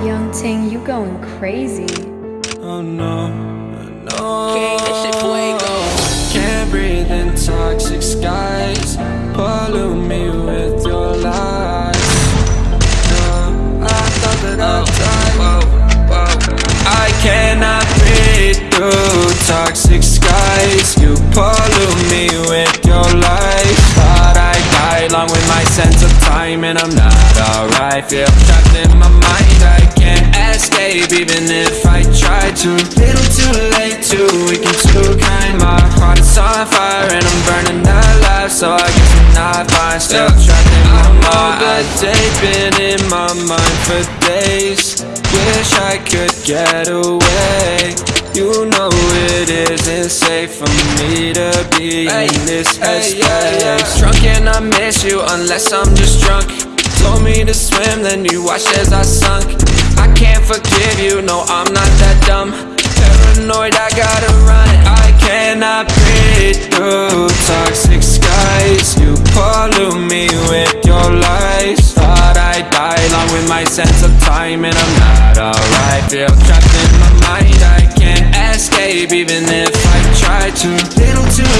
Ting, you going crazy. Oh no, no. King, this shit fuego. Can't breathe in toxic skies. Pollute me with your lies. No, I thought that I'd oh, die. Whoa, whoa. I cannot breathe through toxic skies. You pollute me with your lies. Thought I died along with my sense of time, and I'm not alright. Feel trapped in my mind. I can't even if I try to. Little too late, too weak and too kind. My heart is on fire, and I'm burning alive. So I guess I'm not fine. Still trapped in my mind. The day's been in my mind for days. Wish I could get away. You know it isn't safe for me to be in this headspace. Drunk and I miss you unless I'm just drunk. Told me to swim, then you watched as I sunk. I can't forgive you, no, I'm not that dumb. Paranoid, I gotta run. I cannot breathe through toxic skies. You pollute me with your lies. Thought I'd die along with my sense of time, and I'm not alright. Feel trapped in my mind, I can't escape, even if I try to. Little too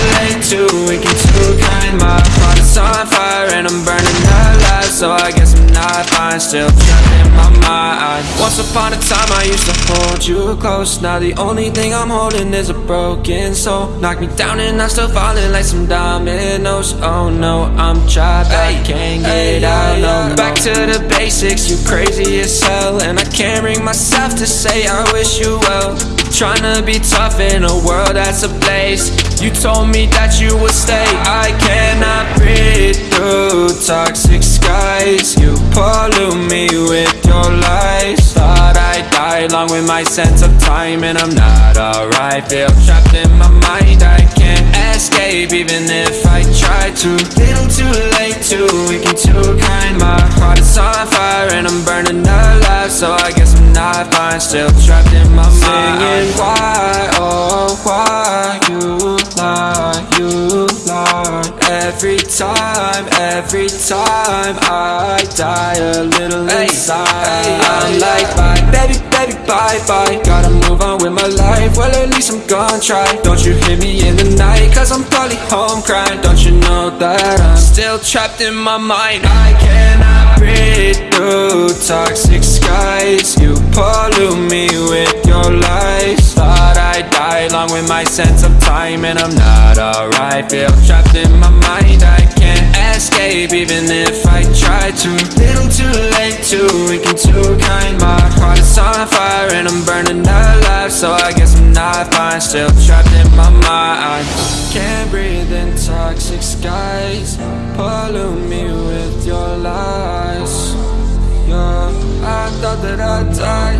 So I guess I'm not fine, still trapped in my mind. Once upon a time, I used to hold you close. Now the only thing I'm holding is a broken soul. Knock me down, and I'm still falling like some dominoes. Oh no, I'm trapped, I can't get out. No, back to the basics. You crazy as hell, and I can't bring myself to say I wish you well. Tryna be tough in a world that's ablaze. You told me that you would stay. I cannot breathe through toxic along with my sense of time, and I'm not alright. Feel trapped in my mind. I can't escape, even if I try to. Little too late, too weak and too kind. My heart is on fire, and I'm burning alive. So I guess I'm not fine. Still trapped in my mind. Singing why, oh why you lie, you lie. Every time, every time I die a little baby, bye, bye. Gotta move on with my life. Well, at least I'm gonna try. Don't you hear me in the night? Cause I'm probably home crying. Don't you know that I'm still trapped in my mind? I cannot breathe through toxic skies. You pollute me with your lies. Thought I'd die along with my sense of time, and I'm not alright. Feel trapped in my mind. I can't escape, even if I try to. Little too late, too weak too kind. My I'm burning alive. So I guess I'm not fine. Still trapped in my mind. Can't breathe in toxic skies. Pollute me with your lies. Yeah, I thought that I'd die.